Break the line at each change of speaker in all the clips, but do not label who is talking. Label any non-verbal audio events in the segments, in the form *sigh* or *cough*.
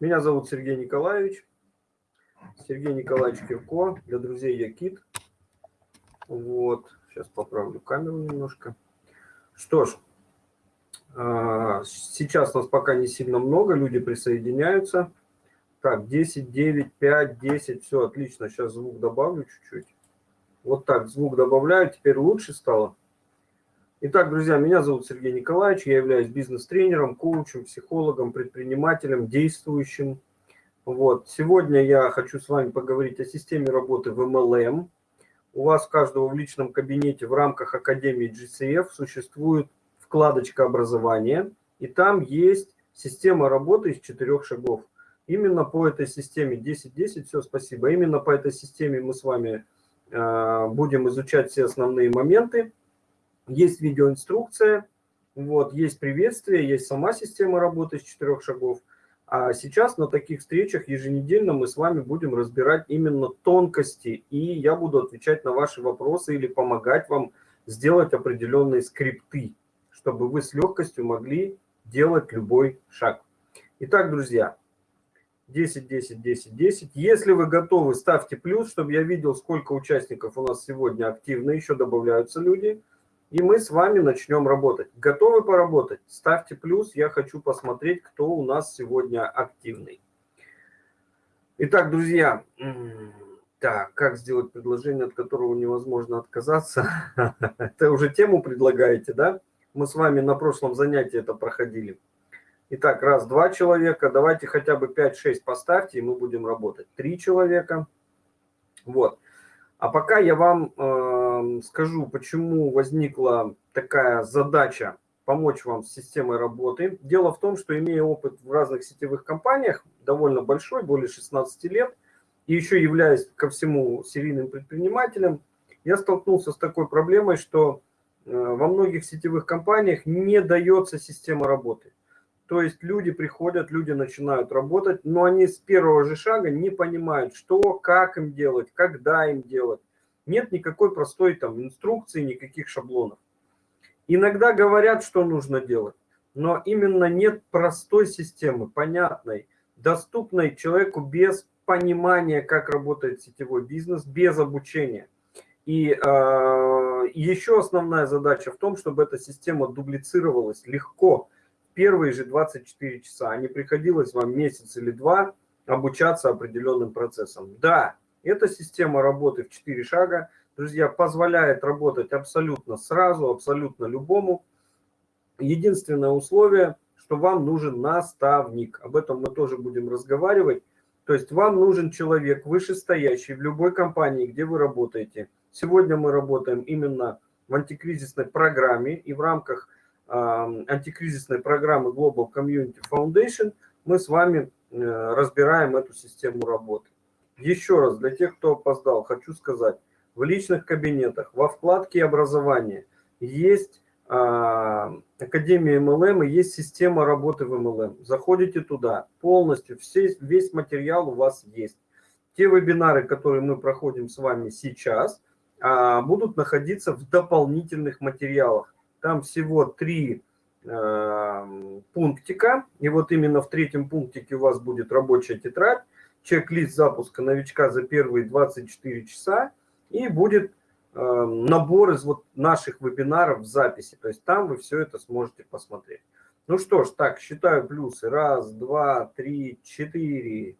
Меня зовут Сергей Николаевич. Сергей Николаевич Кирко. Для друзей я Кит. Вот. Сейчас поправлю камеру немножко. Что ж, а, сейчас нас пока не сильно много, люди присоединяются. Так, 10, 9, 5, 10, все отлично. Сейчас звук добавлю чуть-чуть. Вот так, звук добавляю, теперь лучше стало. Итак, друзья, меня зовут Сергей Николаевич, я являюсь бизнес-тренером, коучем, психологом, предпринимателем, действующим. Вот. Сегодня я хочу с вами поговорить о системе работы в MLM. У вас каждого в личном кабинете в рамках Академии GCF существует вкладочка образования, и там есть система работы из четырех шагов. Именно по этой системе 10-10, все, спасибо, именно по этой системе мы с вами э, будем изучать все основные моменты есть видеоинструкция, вот, есть приветствие, есть сама система работы из четырех шагов. А сейчас на таких встречах еженедельно мы с вами будем разбирать именно тонкости, и я буду отвечать на ваши вопросы или помогать вам сделать определенные скрипты, чтобы вы с легкостью могли делать любой шаг. Итак, друзья, 10, 10, 10, 10. Если вы готовы, ставьте плюс, чтобы я видел, сколько участников у нас сегодня активно, еще добавляются люди – и мы с вами начнем работать. Готовы поработать? Ставьте плюс, я хочу посмотреть, кто у нас сегодня активный. Итак, друзья, так, как сделать предложение, от которого невозможно отказаться? *laughs* Это уже тему предлагаете, да? Мы с вами на прошлом занятии это проходили. Итак, раз, два человека, давайте хотя бы 5-6 поставьте, и мы будем работать. Три человека. Вот. А пока я вам э, скажу, почему возникла такая задача помочь вам с системой работы. Дело в том, что имея опыт в разных сетевых компаниях, довольно большой, более 16 лет, и еще являясь ко всему серийным предпринимателем, я столкнулся с такой проблемой, что э, во многих сетевых компаниях не дается система работы. То есть люди приходят, люди начинают работать, но они с первого же шага не понимают, что, как им делать, когда им делать. Нет никакой простой там инструкции, никаких шаблонов. Иногда говорят, что нужно делать, но именно нет простой системы, понятной, доступной человеку без понимания, как работает сетевой бизнес, без обучения. И э, еще основная задача в том, чтобы эта система дублицировалась легко, первые же 24 часа, а не приходилось вам месяц или два обучаться определенным процессам. Да, эта система работы в 4 шага, друзья, позволяет работать абсолютно сразу, абсолютно любому. Единственное условие, что вам нужен наставник. Об этом мы тоже будем разговаривать. То есть вам нужен человек вышестоящий в любой компании, где вы работаете. Сегодня мы работаем именно в антикризисной программе и в рамках антикризисной программы Global Community Foundation мы с вами э, разбираем эту систему работы. Еще раз, для тех, кто опоздал, хочу сказать, в личных кабинетах, во вкладке образования есть Академия MLM и есть система работы в MLM. Заходите туда, полностью, все, весь материал у вас есть. Те вебинары, которые мы проходим с вами сейчас, а, будут находиться в дополнительных материалах. Там всего три э, пунктика, и вот именно в третьем пунктике у вас будет рабочая тетрадь, чек-лист запуска новичка за первые 24 часа, и будет э, набор из вот наших вебинаров в записи. То есть там вы все это сможете посмотреть. Ну что ж, так, считаю плюсы. Раз, два, три, четыре.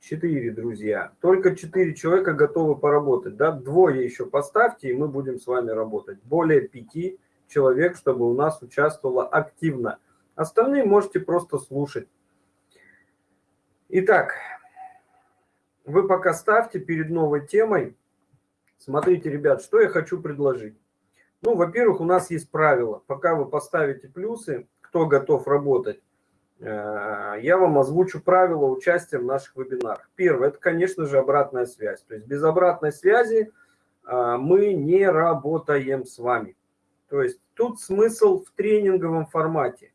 Четыре, друзья. Только четыре человека готовы поработать. Да? Двое еще поставьте, и мы будем с вами работать. Более пяти человек, чтобы у нас участвовало активно. Остальные можете просто слушать. Итак, вы пока ставьте перед новой темой. Смотрите, ребят, что я хочу предложить. Ну, во-первых, у нас есть правило. Пока вы поставите плюсы, кто готов работать, э, я вам озвучу правила участия в наших вебинарах. Первое, это, конечно же, обратная связь. То есть без обратной связи э, мы не работаем с вами. То есть тут смысл в тренинговом формате.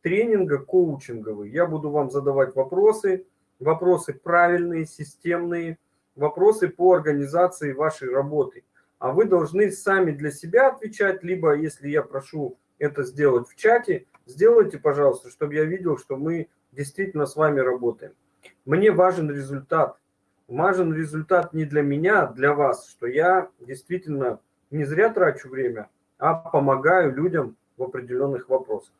Тренинга коучинговый. Я буду вам задавать вопросы, вопросы правильные, системные, вопросы по организации вашей работы. А вы должны сами для себя отвечать, либо если я прошу это сделать в чате, сделайте, пожалуйста, чтобы я видел, что мы действительно с вами работаем. Мне важен результат. Важен результат не для меня, а для вас, что я действительно не зря трачу время, а помогаю людям в определенных вопросах.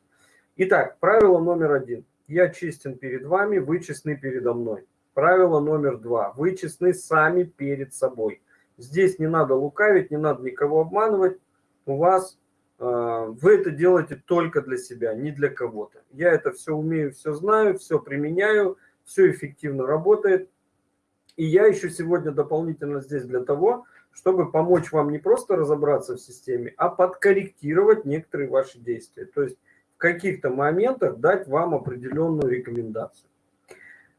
Итак, правило номер один. Я честен перед вами, вы честны передо мной. Правило номер два. Вы честны сами перед собой. Здесь не надо лукавить, не надо никого обманывать. У вас э, вы это делаете только для себя, не для кого-то. Я это все умею, все знаю, все применяю, все эффективно работает. И я еще сегодня дополнительно здесь для того, чтобы помочь вам не просто разобраться в системе, а подкорректировать некоторые ваши действия. То есть в каких-то моментах дать вам определенную рекомендацию.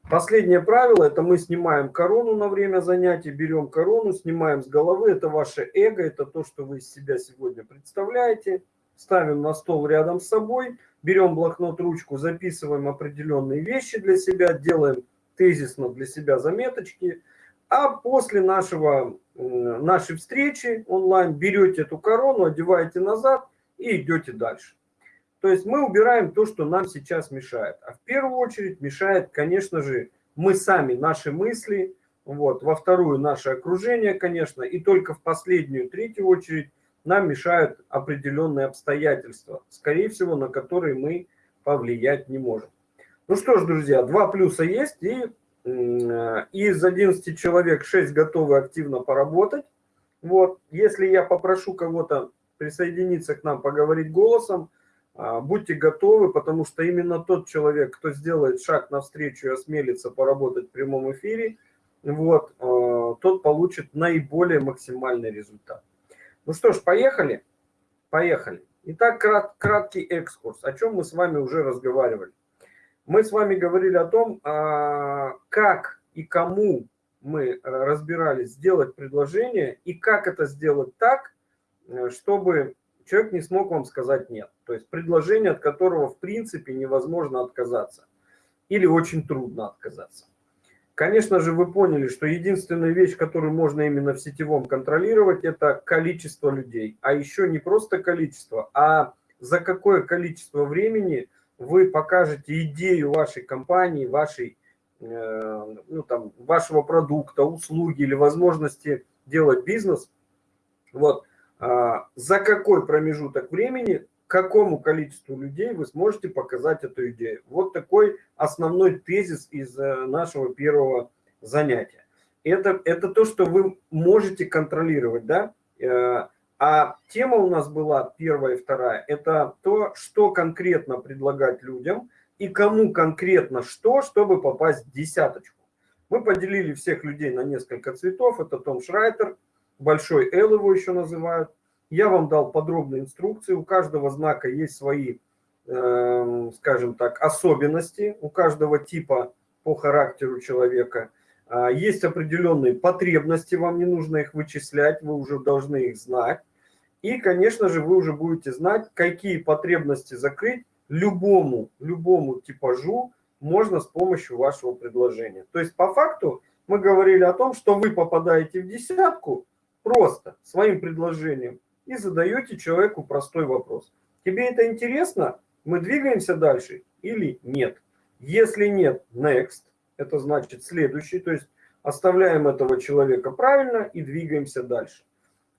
Последнее правило – это мы снимаем корону на время занятий, берем корону, снимаем с головы. Это ваше эго, это то, что вы из себя сегодня представляете. Ставим на стол рядом с собой, берем блокнот, ручку, записываем определенные вещи для себя, делаем тезисно для себя заметочки. А после нашего, нашей встречи онлайн берете эту корону, одеваете назад и идете дальше. То есть мы убираем то, что нам сейчас мешает. А в первую очередь мешает, конечно же, мы сами, наши мысли, вот, во вторую наше окружение, конечно, и только в последнюю, третью очередь нам мешают определенные обстоятельства, скорее всего, на которые мы повлиять не можем. Ну что ж, друзья, два плюса есть, и из 11 человек 6 готовы активно поработать. Вот, если я попрошу кого-то присоединиться к нам, поговорить голосом, а, будьте готовы, потому что именно тот человек, кто сделает шаг навстречу и осмелится поработать в прямом эфире, вот, а, тот получит наиболее максимальный результат. Ну что ж, поехали? Поехали. Итак, крат, краткий экскурс. О чем мы с вами уже разговаривали? Мы с вами говорили о том, а, как и кому мы разбирались сделать предложение и как это сделать так, э, чтобы человек не смог вам сказать нет. То есть предложение, от которого в принципе невозможно отказаться или очень трудно отказаться. Конечно же, вы поняли, что единственная вещь, которую можно именно в сетевом контролировать, это количество людей. А еще не просто количество, а за какое количество времени вы покажете идею вашей компании, вашей, э, ну, там, вашего продукта, услуги или возможности делать бизнес. Вот а, за какой промежуток времени, какому количеству людей вы сможете показать эту идею. Вот такой основной тезис из э, нашего первого занятия. Это, это то, что вы можете контролировать, да? А тема у нас была первая и вторая. Это то, что конкретно предлагать людям и кому конкретно что, чтобы попасть в десяточку. Мы поделили всех людей на несколько цветов. Это Том Шрайтер, большой L его еще называют. Я вам дал подробные инструкции, у каждого знака есть свои, э, скажем так, особенности, у каждого типа по характеру человека. А, есть определенные потребности, вам не нужно их вычислять, вы уже должны их знать. И, конечно же, вы уже будете знать, какие потребности закрыть любому, любому типажу можно с помощью вашего предложения. То есть, по факту, мы говорили о том, что вы попадаете в десятку, просто своим предложением и задаете человеку простой вопрос. Тебе это интересно? Мы двигаемся дальше или нет? Если нет, next, это значит следующий, то есть оставляем этого человека правильно и двигаемся дальше.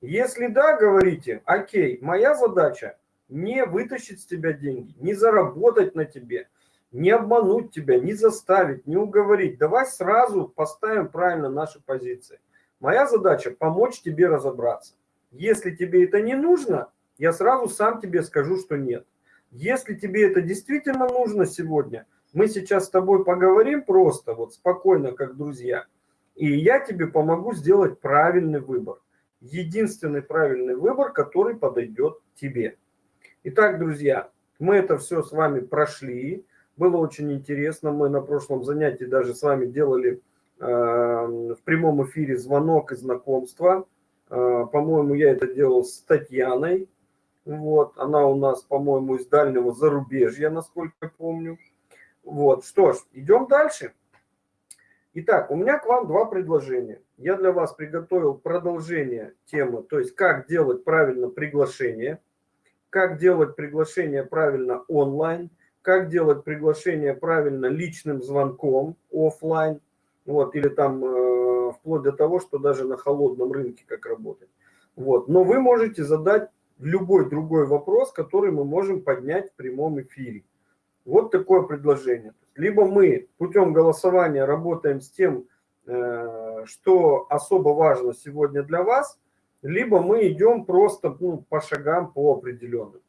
Если да, говорите, окей, моя задача не вытащить с тебя деньги, не заработать на тебе, не обмануть тебя, не заставить, не уговорить. Давай сразу поставим правильно наши позиции. Моя задача помочь тебе разобраться. Если тебе это не нужно, я сразу сам тебе скажу, что нет. Если тебе это действительно нужно сегодня, мы сейчас с тобой поговорим просто, вот спокойно, как друзья, и я тебе помогу сделать правильный выбор. Единственный правильный выбор, который подойдет тебе. Итак, друзья, мы это все с вами прошли. Было очень интересно. Мы на прошлом занятии даже с вами делали э, в прямом эфире звонок и знакомство. А, по-моему, я это делал с Татьяной. Вот, она у нас, по-моему, из дальнего зарубежья, насколько помню. Вот, что ж, идем дальше. Итак, у меня к вам два предложения. Я для вас приготовил продолжение темы, то есть как делать правильно приглашение, как делать приглашение правильно онлайн, как делать приглашение правильно личным звонком офлайн, вот, или там э, вплоть до того, что даже на холодном рынке как работать. Вот. Но вы можете задать любой другой вопрос, который мы можем поднять в прямом эфире. Вот такое предложение. Либо мы путем голосования работаем с тем, э, что особо важно сегодня для вас, либо мы идем просто ну, по шагам по определенным.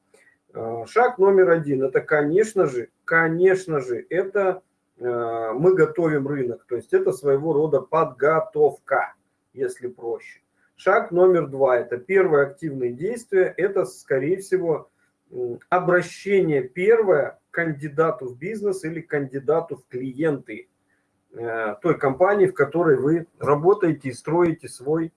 Э, шаг номер один, это, конечно же, конечно же, это э, мы готовим рынок, то есть это своего рода подготовка, если проще. Шаг номер два, это первое активное действие, это, скорее всего, обращение первое кандидату в бизнес или кандидату в клиенты э, той компании, в которой вы работаете и строите свой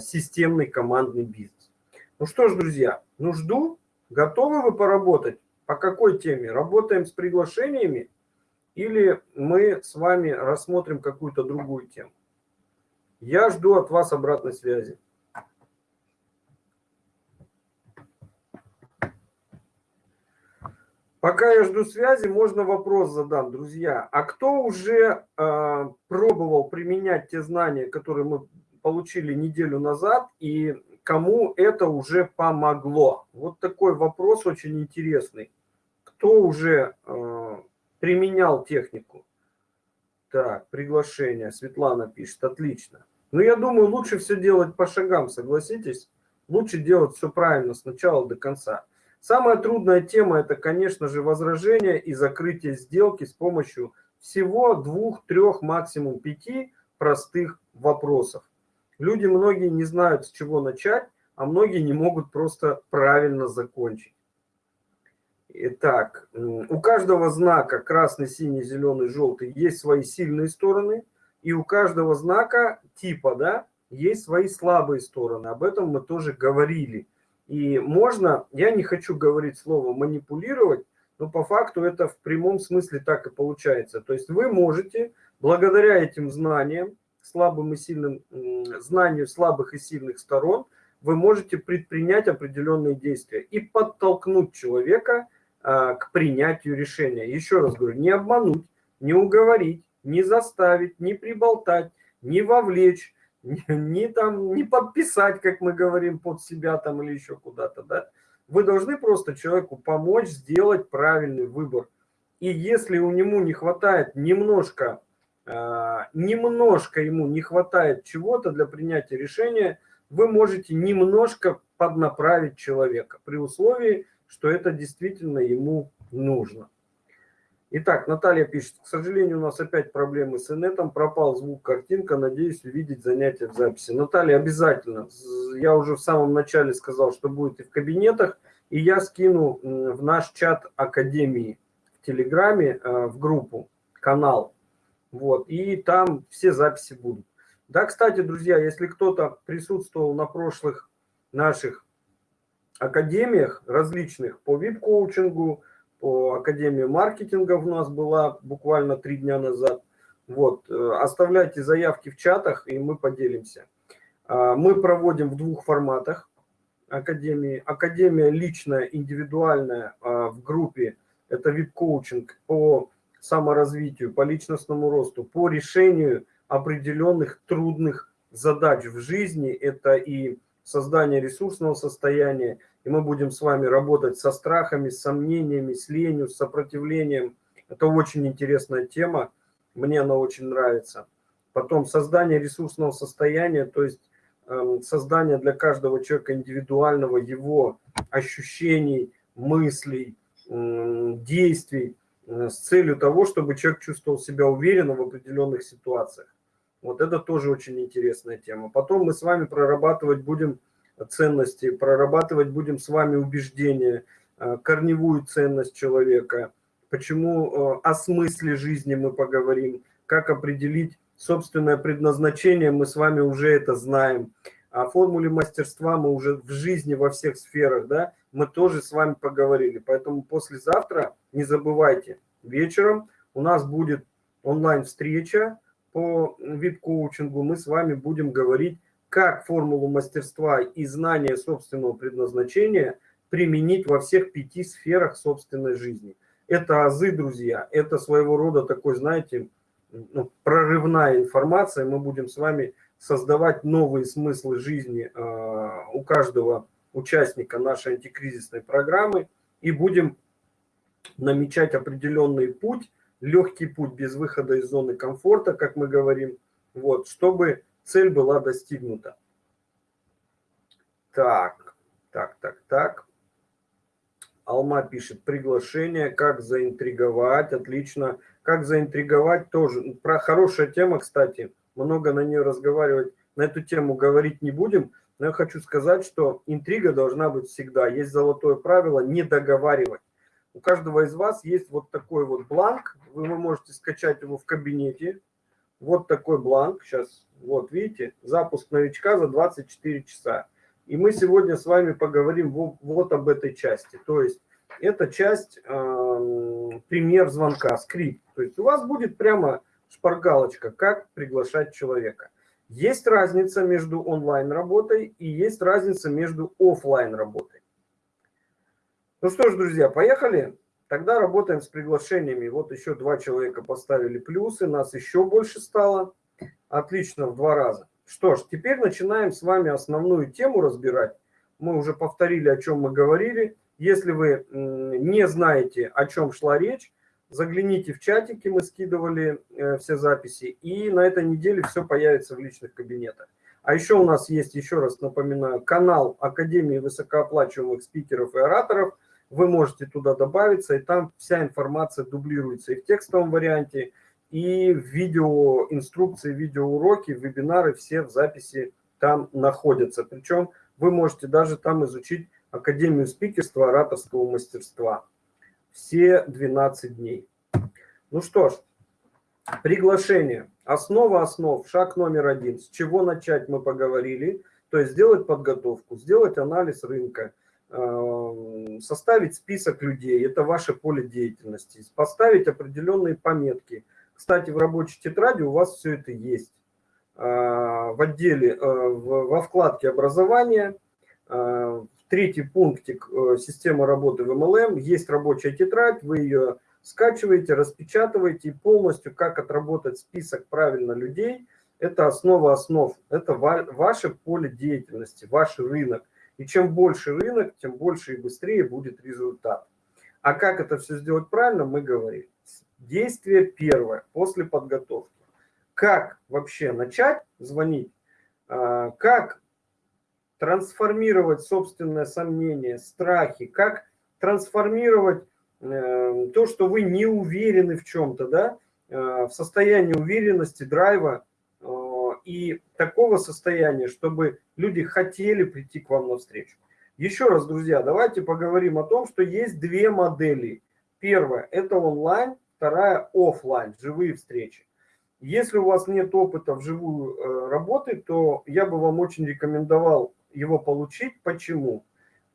системный командный бизнес. Ну что ж, друзья, ну жду Готовы вы поработать? По какой теме? Работаем с приглашениями или мы с вами рассмотрим какую-то другую тему? Я жду от вас обратной связи. Пока я жду связи, можно вопрос задам, друзья. А кто уже э, пробовал применять те знания, которые мы получили неделю назад, и кому это уже помогло? Вот такой вопрос очень интересный. Кто уже э, применял технику? Так, приглашение. Светлана пишет. Отлично. Ну, я думаю, лучше все делать по шагам, согласитесь? Лучше делать все правильно с начала до конца. Самая трудная тема – это, конечно же, возражение и закрытие сделки с помощью всего двух, трех, максимум пяти простых вопросов. Люди многие не знают, с чего начать, а многие не могут просто правильно закончить. Итак, у каждого знака красный, синий, зеленый, желтый есть свои сильные стороны, и у каждого знака типа, да, есть свои слабые стороны. Об этом мы тоже говорили. И можно, я не хочу говорить слово манипулировать, но по факту это в прямом смысле так и получается. То есть вы можете, благодаря этим знаниям, слабым и сильным, знанию слабых и сильных сторон, вы можете предпринять определенные действия и подтолкнуть человека а, к принятию решения. Еще раз говорю, не обмануть, не уговорить, не заставить, не приболтать, не вовлечь, не, там, не подписать, как мы говорим, под себя там или еще куда-то. Да? Вы должны просто человеку помочь сделать правильный выбор. И если у него не хватает немножко а, немножко ему не хватает чего-то для принятия решения, вы можете немножко поднаправить человека при условии, что это действительно ему нужно. Итак, Наталья пишет, к сожалению, у нас опять проблемы с инетом, пропал звук, картинка, надеюсь увидеть занятия в записи. Наталья, обязательно. Я уже в самом начале сказал, что будет и в кабинетах, и я скину в наш чат Академии в Телеграме, э, в группу, канал, вот, и там все записи будут. Да, кстати, друзья, если кто-то присутствовал на прошлых наших академиях различных по вип-коучингу, по академии маркетинга у нас была буквально три дня назад. Вот, э, оставляйте заявки в чатах, и мы поделимся. А, мы проводим в двух форматах академии. Академия личная, индивидуальная а, в группе, это вип-коучинг по саморазвитию, по личностному росту, по решению определенных трудных задач в жизни. Это и создание ресурсного состояния, и мы будем с вами работать со страхами, с сомнениями, с ленью, с сопротивлением. Это очень интересная тема, мне она очень нравится. Потом создание ресурсного состояния, то есть э, создание для каждого человека индивидуального его ощущений, мыслей, действий, Э, с целью того, чтобы человек чувствовал себя уверенно в определенных ситуациях. Вот это тоже очень интересная тема. Потом мы с вами прорабатывать будем ценности, прорабатывать будем с вами убеждения, э, корневую ценность человека, почему э, о смысле жизни мы поговорим, как определить собственное предназначение, мы с вами уже это знаем. О формуле мастерства мы уже в жизни во всех сферах, да, мы тоже с вами поговорили. Поэтому послезавтра, не забывайте, вечером у нас будет онлайн-встреча по вип-коучингу. Мы с вами будем говорить, как формулу мастерства и знания собственного предназначения применить во всех пяти сферах собственной жизни. Это азы, друзья, это своего рода такой, знаете, ну, прорывная информация. Мы будем с вами создавать новые смыслы жизни э, у каждого участника нашей антикризисной программы и будем намечать определенный путь, легкий путь без выхода из зоны комфорта, как мы говорим, вот, чтобы цель была достигнута. Так, так, так, так. Алма пишет, приглашение, как заинтриговать, отлично. Как заинтриговать тоже. Про хорошая тема, кстати, много на нее разговаривать, на эту тему говорить не будем, но я хочу сказать, что интрига должна быть всегда. Есть золотое правило не договаривать. У каждого из вас есть вот такой вот бланк, вы можете скачать его в кабинете. Вот такой бланк, сейчас, вот видите, запуск новичка за 24 часа. И мы сегодня с вами поговорим вот об этой части. То есть это часть, э, пример звонка, скрипт. То есть у вас будет прямо шпаргалочка, как приглашать человека. Есть разница между онлайн-работой и есть разница между офлайн работой. Ну что ж, друзья, поехали. Тогда работаем с приглашениями. Вот еще два человека поставили плюсы, нас еще больше стало. Отлично, в два раза. Что ж, теперь начинаем с вами основную тему разбирать. Мы уже повторили, о чем мы говорили. Если вы не знаете, о чем шла речь, Загляните в чатики, мы скидывали э, все записи, и на этой неделе все появится в личных кабинетах. А еще у нас есть, еще раз напоминаю, канал Академии высокооплачиваемых спикеров и ораторов. Вы можете туда добавиться, и там вся информация дублируется и в текстовом варианте, и в видео инструкции, видеоуроки, вебинары все в записи там находятся. Причем вы можете даже там изучить Академию спикерства, ораторского мастерства все 12 дней. Ну что ж, приглашение. Основа основ, шаг номер один. С чего начать мы поговорили. То есть сделать подготовку, сделать анализ рынка, составить список людей, это ваше поле деятельности, поставить определенные пометки. Кстати, в рабочей тетради у вас все это есть. Э, в отделе, э, во вкладке образования, э, третий пунктик системы работы в MLM. Есть рабочая тетрадь, вы ее скачиваете, распечатываете и полностью, как отработать список правильно людей, это основа основ, это ваше поле деятельности, ваш рынок. И чем больше рынок, тем больше и быстрее будет результат. А как это все сделать правильно, мы говорим. Действие первое, после подготовки. Как вообще начать звонить, а, как трансформировать собственное сомнение, страхи, как трансформировать э, то, что вы не уверены в чем-то, да, э, в состояние уверенности, драйва и такого состояния, чтобы люди хотели прийти к вам навстречу. Еще раз, друзья, давайте поговорим о том, что есть две модели. Первая – это онлайн, вторая – офлайн, живые встречи. Если у вас нет опыта вживую э, работы, то я бы вам очень рекомендовал его получить. Почему?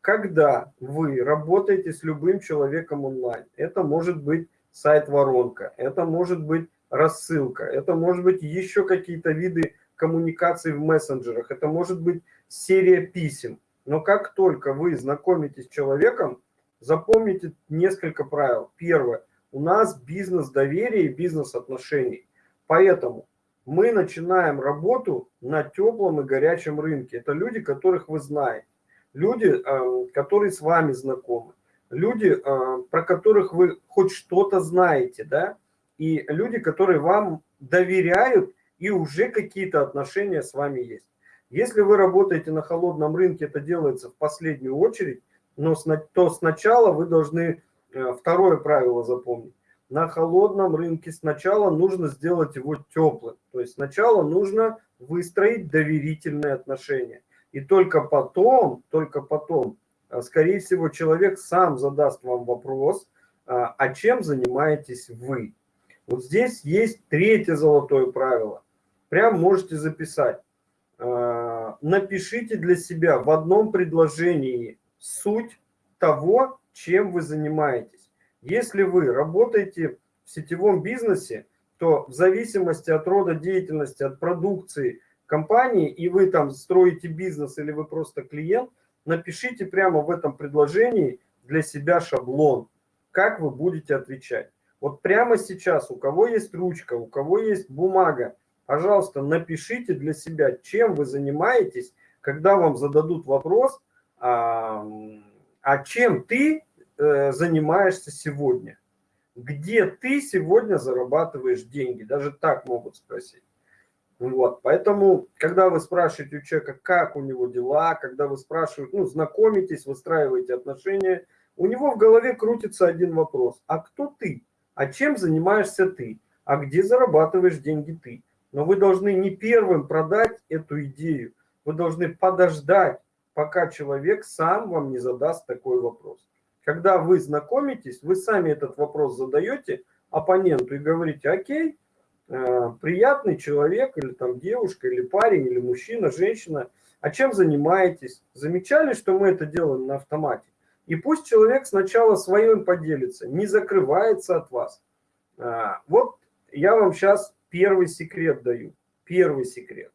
Когда вы работаете с любым человеком онлайн, это может быть сайт-воронка, это может быть рассылка, это может быть еще какие-то виды коммуникаций в мессенджерах, это может быть серия писем. Но как только вы знакомитесь с человеком, запомните несколько правил. Первое. У нас бизнес доверия и бизнес отношений. Поэтому мы начинаем работу на теплом и горячем рынке. Это люди, которых вы знаете, люди, э, которые с вами знакомы, люди, э, про которых вы хоть что-то знаете, да, и люди, которые вам доверяют и уже какие-то отношения с вами есть. Если вы работаете на холодном рынке, это делается в последнюю очередь, но то сначала вы должны э, второе правило запомнить на холодном рынке сначала нужно сделать его теплым. То есть сначала нужно выстроить доверительные отношения. И только потом, только потом, а, скорее всего, человек сам задаст вам вопрос, а, а чем занимаетесь вы. Вот здесь есть третье золотое правило. Прям можете записать. А, напишите для себя в одном предложении суть того, чем вы занимаетесь. Если вы работаете в сетевом бизнесе, то в зависимости от рода деятельности, от продукции компании, и вы там строите бизнес или вы просто клиент, напишите прямо в этом предложении для себя шаблон. как вы будете отвечать. Вот прямо сейчас, у кого есть ручка, у кого есть бумага, пожалуйста, напишите для себя, чем вы занимаетесь, когда вам зададут вопрос, а, а чем ты э, занимаешься сегодня? Где ты сегодня зарабатываешь деньги? Даже так могут спросить. Вот, поэтому, когда вы спрашиваете у человека, как у него дела, когда вы спрашиваете, ну, знакомитесь, выстраиваете отношения, у него в голове крутится один вопрос. А кто ты? А чем занимаешься ты? А где зарабатываешь деньги ты? Но вы должны не первым продать эту идею. Вы должны подождать, пока человек сам вам не задаст такой вопрос. Когда вы знакомитесь, вы сами этот вопрос задаете оппоненту и говорите, окей, э, приятный человек, или там девушка, или парень, или мужчина, женщина, а чем занимаетесь? Замечали, что мы это делаем на автомате? И пусть человек сначала своим поделится, не закрывается от вас. А, вот я вам сейчас первый секрет даю. Первый секрет.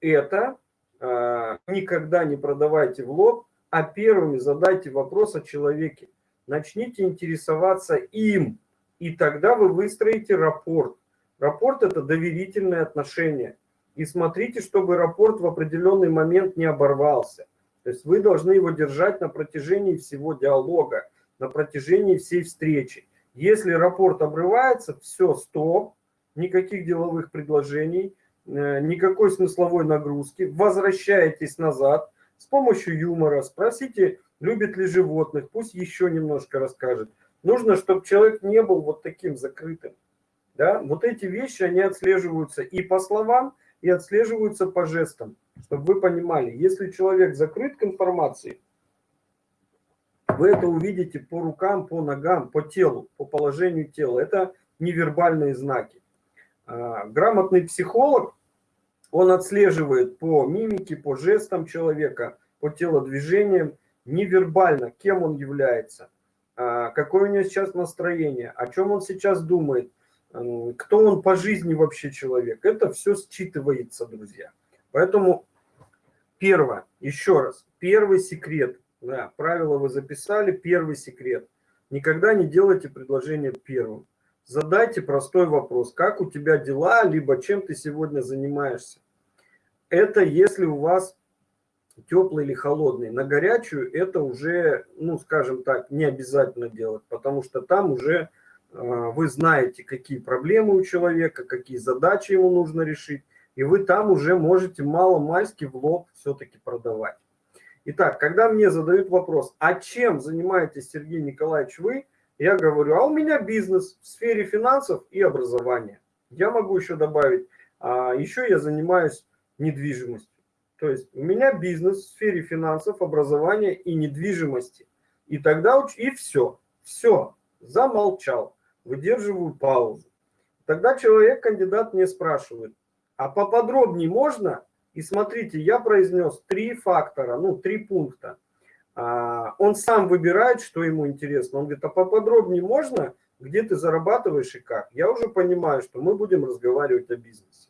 Это а, никогда не продавайте в лоб, а первыми задайте вопрос о человеке. Начните интересоваться им, и тогда вы выстроите рапорт. Рапорт – это доверительные отношения. И смотрите, чтобы рапорт в определенный момент не оборвался. То есть вы должны его держать на протяжении всего диалога, на протяжении всей встречи. Если рапорт обрывается, все, стоп, никаких деловых предложений, э, никакой смысловой нагрузки, возвращаетесь назад с помощью юмора, спросите, любит ли животных, пусть еще немножко расскажет. Нужно, чтобы человек не был вот таким закрытым. Да? Вот эти вещи, они отслеживаются и по словам, и отслеживаются по жестам чтобы вы понимали, если человек закрыт к информации, вы это увидите по рукам, по ногам, по телу, по положению тела. Это невербальные знаки. А, грамотный психолог, он отслеживает по мимике, по жестам человека, по телодвижениям, невербально, кем он является, а, какое у него сейчас настроение, о чем он сейчас думает, кто он по жизни вообще человек. Это все считывается, друзья. Поэтому Первое, еще раз, первый секрет, да, правило вы записали, первый секрет. Никогда не делайте предложение первым. Задайте простой вопрос, как у тебя дела, либо чем ты сегодня занимаешься. Это если у вас теплый или холодный. На горячую это уже, ну, скажем так, не обязательно делать, потому что там уже э, вы знаете, какие проблемы у человека, какие задачи ему нужно решить и вы там уже можете мало-мальски в лоб все-таки продавать. Итак, когда мне задают вопрос, а чем занимаетесь, Сергей Николаевич, вы, я говорю, а у меня бизнес в сфере финансов и образования. Я могу еще добавить, а еще я занимаюсь недвижимостью. То есть у меня бизнес в сфере финансов, образования и недвижимости. И тогда и все, все, замолчал, выдерживаю паузу. Тогда человек, кандидат, мне спрашивает, а поподробнее можно? И смотрите, я произнес три фактора, ну, три пункта. А, он сам выбирает, что ему интересно. Он говорит, а поподробнее можно? Где ты зарабатываешь и как? Я уже понимаю, что мы будем разговаривать о бизнесе.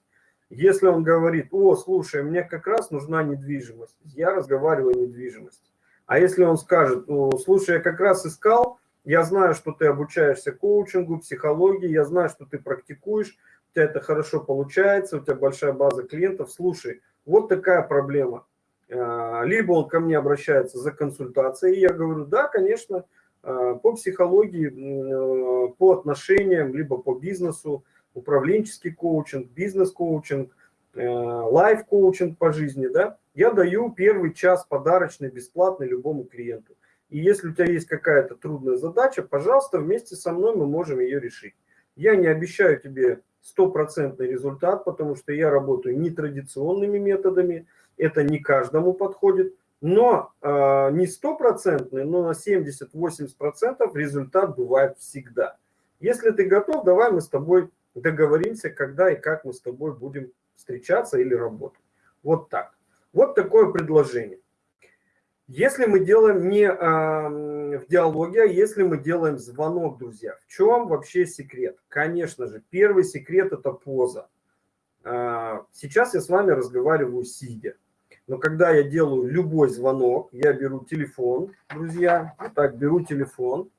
Если он говорит, о, слушай, мне как раз нужна недвижимость, я разговариваю о недвижимости. А если он скажет, ну, слушай, я как раз искал, я знаю, что ты обучаешься коучингу, психологии, я знаю, что ты практикуешь, у тебя это хорошо получается, у тебя большая база клиентов, слушай, вот такая проблема. А, либо он ко мне обращается за консультацией, и я говорю, да, конечно, а, по психологии, э, по отношениям, либо по бизнесу, управленческий коучинг, бизнес-коучинг, э, лайф-коучинг по жизни, да, я даю первый час подарочный, бесплатный любому клиенту. И если у тебя есть какая-то трудная задача, пожалуйста, вместе со мной мы можем ее решить. Я не обещаю тебе стопроцентный результат, потому что я работаю нетрадиционными методами, это не каждому подходит, но э, не стопроцентный, но на 70-80% результат бывает всегда. Если ты готов, давай мы с тобой договоримся, когда и как мы с тобой будем встречаться или работать. Вот так. Вот такое предложение. Если мы делаем не э, в диалоге, а если мы делаем звонок, друзья, в чем вообще секрет? Конечно же, первый секрет – это поза. Э, сейчас я с вами разговариваю сидя. Но когда я делаю любой звонок, я беру телефон, друзья, вот так беру телефон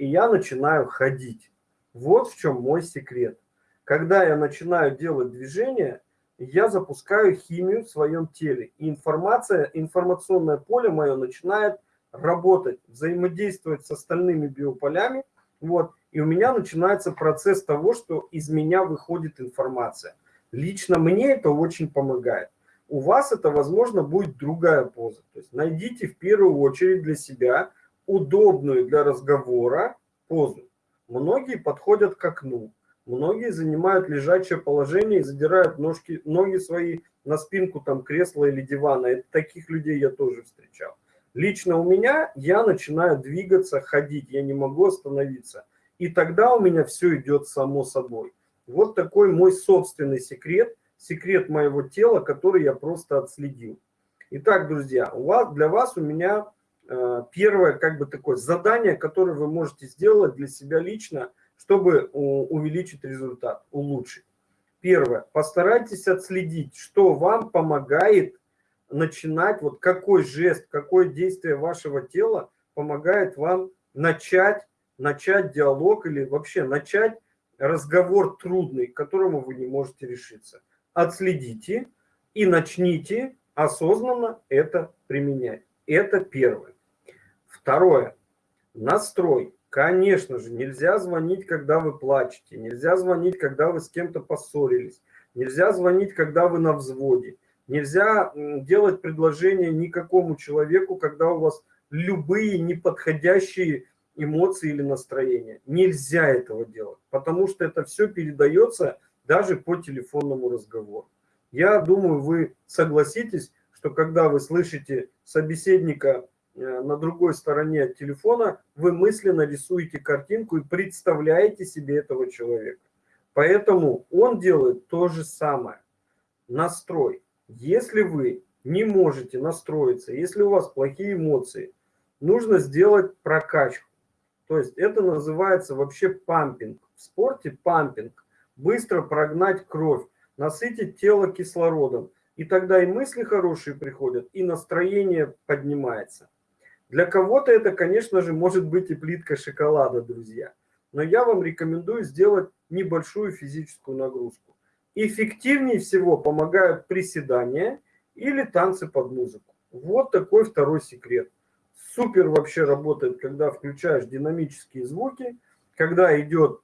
и я начинаю ходить. Вот в чем мой секрет. Когда я начинаю делать движение, я запускаю химию в своем теле. И информация, информационное поле мое начинает работать, взаимодействовать с остальными биополями. Вот, и у меня начинается процесс того, что из меня выходит информация. Лично мне это очень помогает. У вас это, возможно, будет другая поза. То есть найдите в первую очередь для себя удобную для разговора позу. Многие подходят к окну, многие занимают лежачее положение и задирают ножки, ноги свои на спинку там кресла или дивана. Это, таких людей я тоже встречал. Лично у меня я начинаю двигаться, ходить, я не могу остановиться. И тогда у меня все идет само собой. Вот такой мой собственный секрет, секрет моего тела, который я просто отследил. Итак, друзья, у вас, для вас у меня э, первое как бы такое задание, которое вы можете сделать для себя лично, чтобы увеличить результат, улучшить. Первое. Постарайтесь отследить, что вам помогает начинать, вот какой жест, какое действие вашего тела помогает вам начать, начать диалог или вообще начать разговор трудный, к которому вы не можете решиться. Отследите и начните осознанно это применять. Это первое. Второе. Настрой. Конечно же, нельзя звонить, когда вы плачете, нельзя звонить, когда вы с кем-то поссорились, нельзя звонить, когда вы на взводе, нельзя делать предложение никакому человеку, когда у вас любые неподходящие эмоции или настроения. Нельзя этого делать, потому что это все передается даже по телефонному разговору. Я думаю, вы согласитесь, что когда вы слышите собеседника э, на другой стороне телефона, вы мысленно рисуете картинку и представляете себе этого человека. Поэтому он делает то же самое. Настрой. Если вы не можете настроиться, если у вас плохие эмоции, нужно сделать прокачку. То есть это называется вообще пампинг. В спорте пампинг. Быстро прогнать кровь, насытить тело кислородом. И тогда и мысли хорошие приходят, и настроение поднимается. Для кого-то это, конечно же, может быть и плитка шоколада, друзья. Но я вам рекомендую сделать небольшую физическую нагрузку. Эффективнее всего помогают приседания или танцы под музыку. Вот такой второй секрет супер вообще работает, когда включаешь динамические звуки, когда идет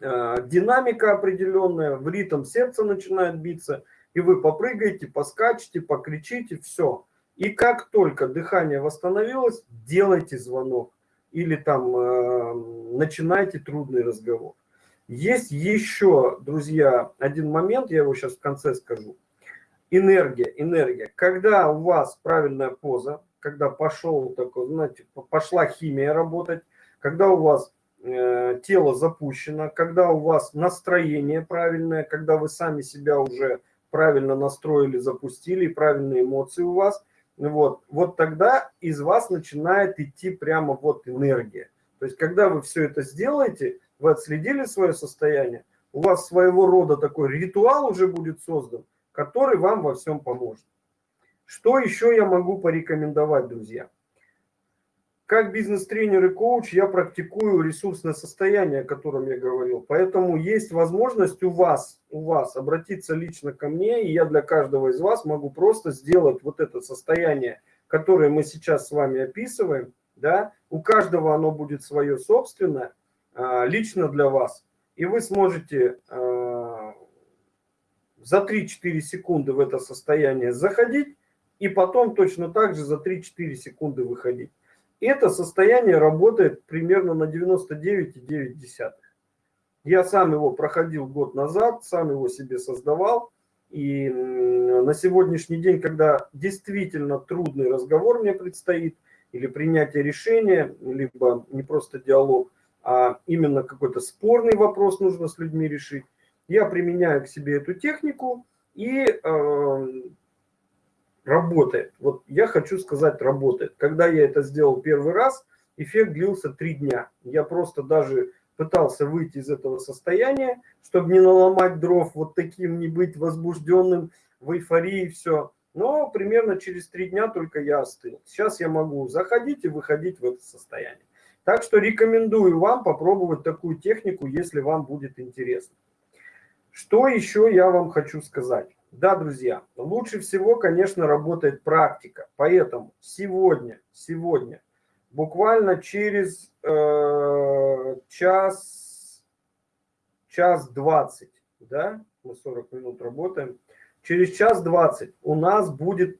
э, динамика определенная, в ритм сердца начинает биться, и вы попрыгаете, поскачете, покричите, все. И как только дыхание восстановилось, делайте звонок или там э, начинайте трудный разговор. Есть еще, друзья, один момент, я его сейчас в конце скажу. Энергия, энергия. Когда у вас правильная поза, когда пошел такой, знаете, пошла химия работать, когда у вас э, тело запущено, когда у вас настроение правильное, когда вы сами себя уже правильно настроили, запустили, правильные эмоции у вас, вот, вот тогда из вас начинает идти прямо вот энергия. То есть, когда вы все это сделаете, вы отследили свое состояние, у вас своего рода такой ритуал уже будет создан, который вам во всем поможет. Что еще я могу порекомендовать, друзья? Как бизнес-тренер и коуч я практикую ресурсное состояние, о котором я говорил. Поэтому есть возможность у вас, у вас обратиться лично ко мне, и я для каждого из вас могу просто сделать вот это состояние, которое мы сейчас с вами описываем. Да? У каждого оно будет свое собственное, а, лично для вас. И вы сможете а, за 3-4 секунды в это состояние заходить, и потом точно так же за 3-4 секунды выходить. Это состояние работает примерно на 99,9. Я сам его проходил год назад, сам его себе создавал. И на сегодняшний день, когда действительно трудный разговор мне предстоит, или принятие решения, либо не просто диалог, а именно какой-то спорный вопрос нужно с людьми решить, я применяю к себе эту технику и э, работает. Вот я хочу сказать, работает. Когда я это сделал первый раз, эффект длился три дня. Я просто даже пытался выйти из этого состояния, чтобы не наломать дров, вот таким не быть возбужденным, в эйфории все. Но примерно через три дня только я остыл. Сейчас я могу заходить и выходить в это состояние. Так что рекомендую вам попробовать такую технику, если вам будет интересно. Что еще я вам хочу сказать? Да, друзья, лучше всего, конечно, работает практика. Поэтому сегодня, сегодня, буквально через э, час, час двадцать, да, мы 40 минут работаем, через час двадцать у нас будет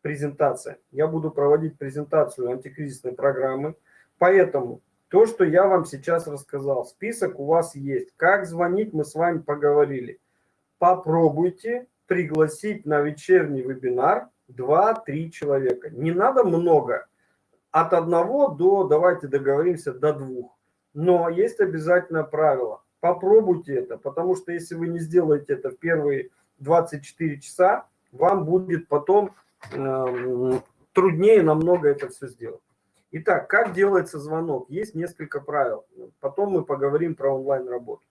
презентация. Я буду проводить презентацию антикризисной программы. Поэтому то, что я вам сейчас рассказал, список у вас есть. Как звонить, мы с вами поговорили. Попробуйте пригласить на вечерний вебинар 2-3 человека. Не надо много. От одного до, давайте договоримся, до двух. Но есть обязательное правило. Попробуйте это, потому что если вы не сделаете это в первые 24 часа, вам будет потом э, труднее намного это все сделать. Итак, как делается звонок? Есть несколько правил. Потом мы поговорим про онлайн-работу.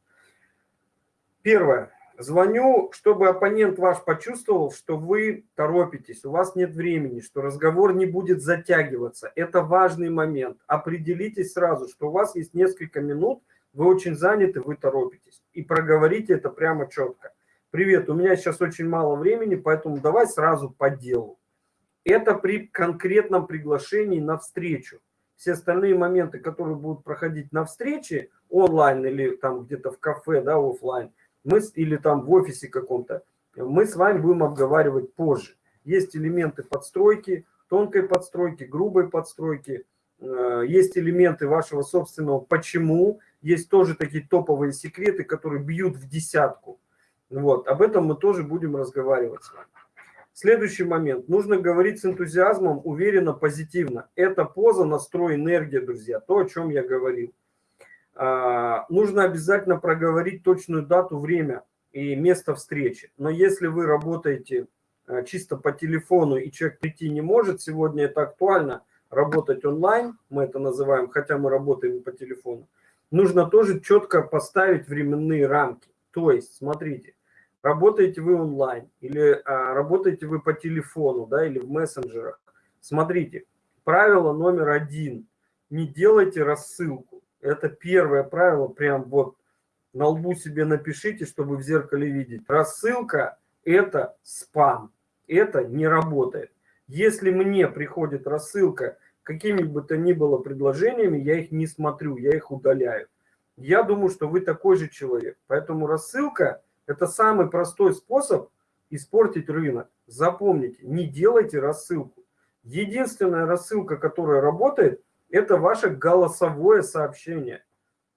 Первое. Звоню, чтобы оппонент ваш почувствовал, что вы торопитесь, у вас нет времени, что разговор не будет затягиваться. Это важный момент. Определитесь сразу, что у вас есть несколько минут, вы очень заняты, вы торопитесь. И проговорите это прямо четко. Привет, у меня сейчас очень мало времени, поэтому давай сразу по делу. Это при конкретном приглашении на встречу. Все остальные моменты, которые будут проходить на встрече, онлайн или там где-то в кафе, да, офлайн, мы, или там в офисе каком-то, мы с вами будем обговаривать позже. Есть элементы подстройки, тонкой подстройки, грубой подстройки, э, есть элементы вашего собственного «почему», есть тоже такие топовые секреты, которые бьют в десятку. Вот, об этом мы тоже будем разговаривать с вами. Следующий момент. Нужно говорить с энтузиазмом, уверенно, позитивно. Это поза, настрой, энергия, друзья. То, о чем я говорил. А, нужно обязательно проговорить точную дату, время и место встречи. Но если вы работаете а, чисто по телефону и человек прийти не может, сегодня это актуально, работать онлайн, мы это называем, хотя мы работаем по телефону, нужно тоже четко поставить временные рамки. То есть, смотрите, работаете вы онлайн или а, работаете вы по телефону, да, или в мессенджерах. Смотрите, правило номер один. Не делайте рассылку. Это первое правило, прям вот на лбу себе напишите, чтобы в зеркале видеть. Рассылка – это спам, это не работает. Если мне приходит рассылка какими бы то ни было предложениями, я их не смотрю, я их удаляю. Я думаю, что вы такой же человек. Поэтому рассылка – это самый простой способ испортить рынок. Запомните, не делайте рассылку. Единственная рассылка, которая работает, это ваше голосовое сообщение.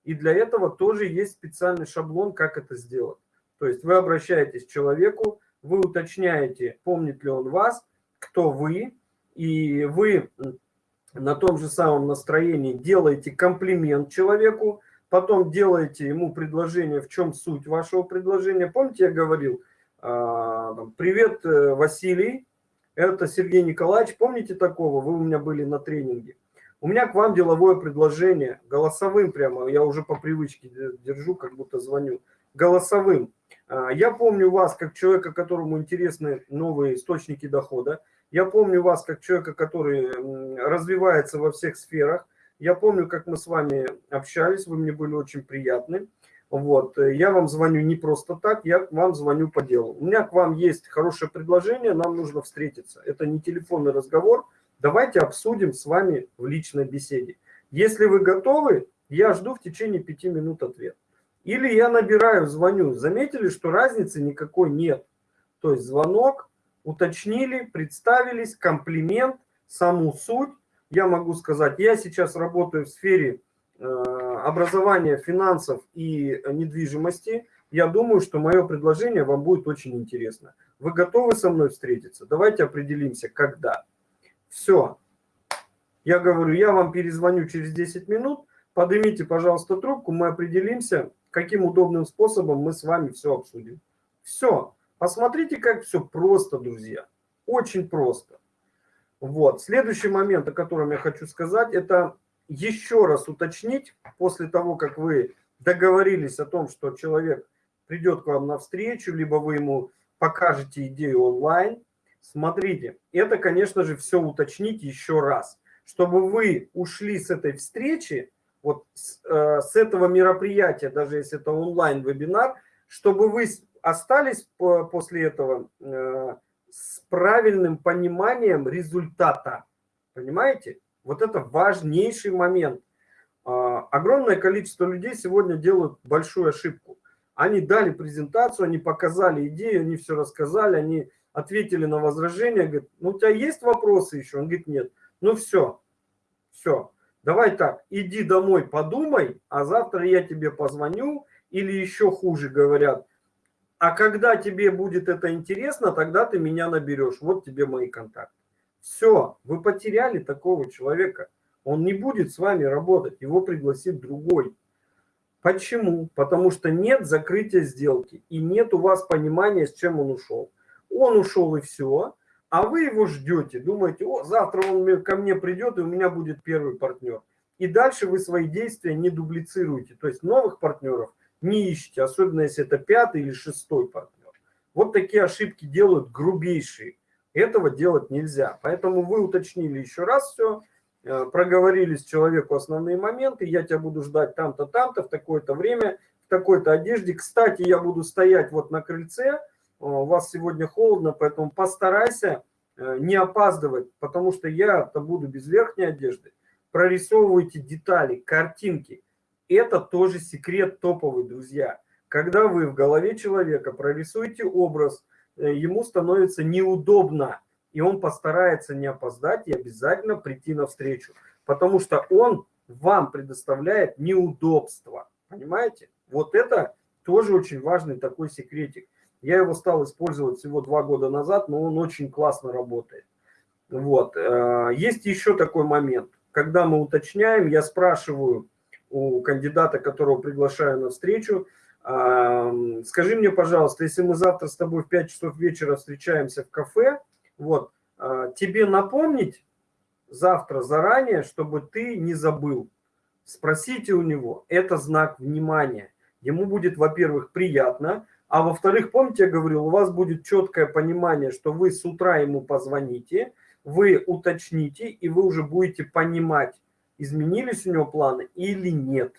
И для этого тоже есть специальный шаблон, как это сделать. То есть вы обращаетесь к человеку, вы уточняете, помнит ли он вас, кто вы, и вы на том же самом настроении делаете комплимент человеку, потом делаете ему предложение, в чем суть вашего предложения. Помните, я говорил, а, привет, э, Василий, это Сергей Николаевич, помните такого, вы у меня были на тренинге. У меня к вам деловое предложение, голосовым прямо, я уже по привычке держу, как будто звоню, голосовым. А, я помню вас как человека, которому интересны новые источники дохода. Я помню вас как человека, который развивается во всех сферах. Я помню, как мы с вами общались, вы мне были очень приятны. Вот, я вам звоню не просто так, я вам звоню по делу. У меня к вам есть хорошее предложение, нам нужно встретиться. Это не телефонный разговор, Давайте обсудим с вами в личной беседе. Если вы готовы, я жду в течение пяти минут ответ. Или я набираю, звоню. Заметили, что разницы никакой нет. То есть звонок, уточнили, представились, комплимент, саму суть. Я могу сказать, я сейчас работаю в сфере э, образования, финансов и недвижимости. Я думаю, что мое предложение вам будет очень интересно. Вы готовы со мной встретиться? Давайте определимся, когда. Все. Я говорю, я вам перезвоню через 10 минут, поднимите, пожалуйста, трубку, мы определимся, каким удобным способом мы с вами все обсудим. Все. Посмотрите, как все просто, друзья. Очень просто. Вот. Следующий момент, о котором я хочу сказать, это еще раз уточнить, после того, как вы договорились о том, что человек придет к вам на встречу, либо вы ему покажете идею онлайн, Смотрите, это, конечно же, все уточнить еще раз. чтобы вы ушли с этой встречи, вот с, э, с этого мероприятия, даже если это онлайн-вебинар, чтобы вы остались по, после этого э, с правильным пониманием результата. Понимаете? Вот это важнейший момент. Э, огромное количество людей сегодня делают большую ошибку. Они дали презентацию, они показали идею, они все рассказали, они ответили на возражения, говорят, ну у тебя есть вопросы еще? Он говорит, нет. Ну все, все. Давай так, иди домой, подумай, а завтра я тебе позвоню, или еще хуже говорят, а когда тебе будет это интересно, тогда ты меня наберешь. Вот тебе мои контакты. Все, вы потеряли такого человека. Он не будет с вами работать, его пригласит другой. Почему? Потому что нет закрытия сделки и нет у вас понимания, с чем он ушел. Он ушел и все, а вы его ждете, думаете, о, завтра он ко мне придет, и у меня будет первый партнер. И дальше вы свои действия не дублицируете, то есть новых партнеров не ищите, особенно если это пятый или шестой партнер. Вот такие ошибки делают грубейшие. Этого делать нельзя. Поэтому вы уточнили еще раз все, э, проговорили с человеку основные моменты, я тебя буду ждать там-то, там-то, в такое-то время, в такой-то одежде. Кстати, я буду стоять вот на крыльце, у вас сегодня холодно, поэтому постарайся э, не опаздывать, потому что я-то буду без верхней одежды. Прорисовывайте детали, картинки. Это тоже секрет топовый, друзья. Когда вы в голове человека прорисуете образ, э, ему становится неудобно, и он постарается не опоздать и обязательно прийти навстречу, потому что он вам предоставляет неудобство. Понимаете? Вот это тоже очень важный такой секретик. Я его стал использовать всего два года назад, но он очень классно работает. Вот. Э, есть еще такой момент. Когда мы уточняем, я спрашиваю у кандидата, которого приглашаю на встречу, скажи мне, пожалуйста, если мы завтра с тобой в 5 часов вечера встречаемся в кафе, вот, а, тебе напомнить завтра заранее, чтобы ты не забыл. Спросите у него, это знак внимания. Ему будет, во-первых, приятно, а во-вторых, помните, я говорил, у вас будет четкое понимание, что вы с утра ему позвоните, вы уточните, и вы уже будете понимать, изменились у него планы или нет.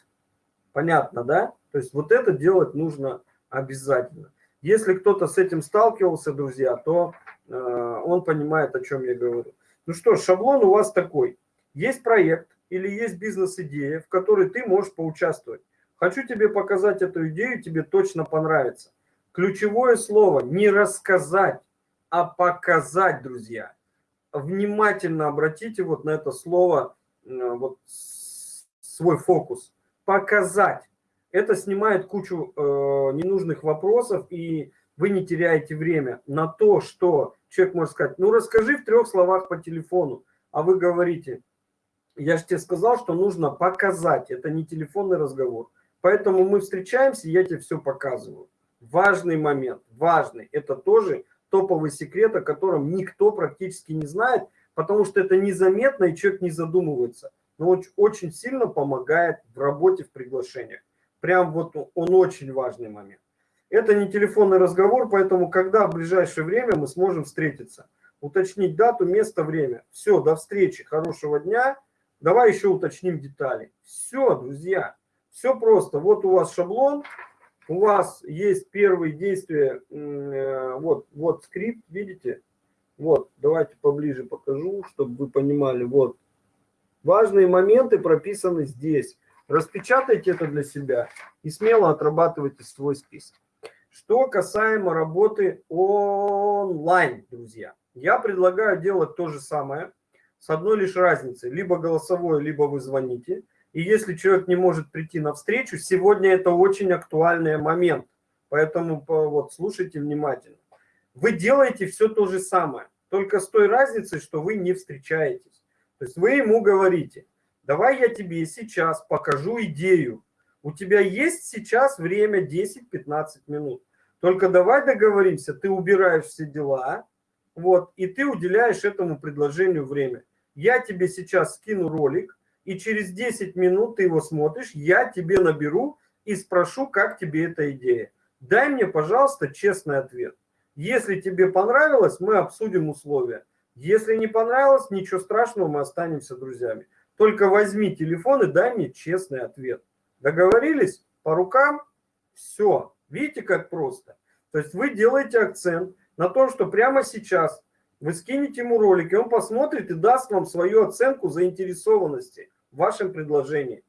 Понятно, да? То есть вот это делать нужно обязательно. Если кто-то с этим сталкивался, друзья, то э, он понимает, о чем я говорю. Ну что шаблон у вас такой. Есть проект или есть бизнес-идея, в которой ты можешь поучаствовать. Хочу тебе показать эту идею, тебе точно понравится. Ключевое слово не рассказать, а показать, друзья. Внимательно обратите вот на это слово, вот свой фокус. Показать. Это снимает кучу э, ненужных вопросов, и вы не теряете время на то, что человек может сказать, ну расскажи в трех словах по телефону, а вы говорите, я же тебе сказал, что нужно показать, это не телефонный разговор. Поэтому мы встречаемся, я тебе все показываю. Важный момент, важный. Это тоже топовый секрет, о котором никто практически не знает, потому что это незаметно, и человек не задумывается. Но очень, сильно помогает в работе, в приглашениях. Прям вот он очень важный момент. Это не телефонный разговор, поэтому когда в ближайшее время мы сможем встретиться, уточнить дату, место, время. Все, до встречи, хорошего дня. Давай еще уточним детали. Все, друзья, все просто. Вот у вас шаблон, у вас есть первые действия, э, вот, вот скрипт, видите? Вот, давайте поближе покажу, чтобы вы понимали. Вот, важные моменты прописаны здесь. Распечатайте это для себя и смело отрабатывайте свой список. Что касаемо работы онлайн, друзья. Я предлагаю делать то же самое, с одной лишь разницей. Либо голосовое, либо вы звоните. И если человек не может прийти на встречу, сегодня это очень актуальный момент. Поэтому вот слушайте внимательно. Вы делаете все то же самое, только с той разницей, что вы не встречаетесь. То есть вы ему говорите, Давай я тебе сейчас покажу идею. У тебя есть сейчас время 10-15 минут. Только давай договоримся, ты убираешь все дела, вот, и ты уделяешь этому предложению время. Я тебе сейчас скину ролик, и через 10 минут ты его смотришь, я тебе наберу и спрошу, как тебе эта идея. Дай мне, пожалуйста, честный ответ. Если тебе понравилось, мы обсудим условия. Если не понравилось, ничего страшного, мы останемся друзьями. Только возьми телефон и дай мне честный ответ. Договорились? По рукам? Все. Видите, как просто? То есть вы делаете акцент на том, что прямо сейчас вы скинете ему ролик, и он посмотрит и даст вам свою оценку заинтересованности в вашем предложении.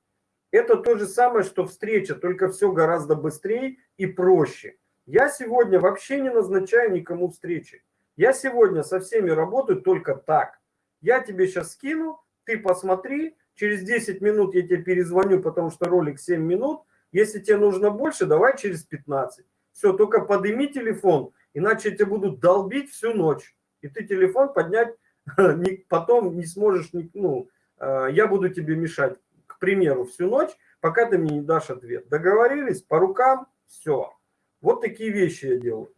Это то же самое, что встреча, только все гораздо быстрее и проще. Я сегодня вообще не назначаю никому встречи. Я сегодня со всеми работаю только так. Я тебе сейчас скину, ты посмотри, через 10 минут я тебе перезвоню, потому что ролик 7 минут. Если тебе нужно больше, давай через 15. Все, только подними телефон, иначе я тебя буду долбить всю ночь. И ты телефон поднять *laughs* потом не сможешь, ну, э, я буду тебе мешать, к примеру, всю ночь, пока ты мне не дашь ответ. Договорились? По рукам? Все. Вот такие вещи я делаю.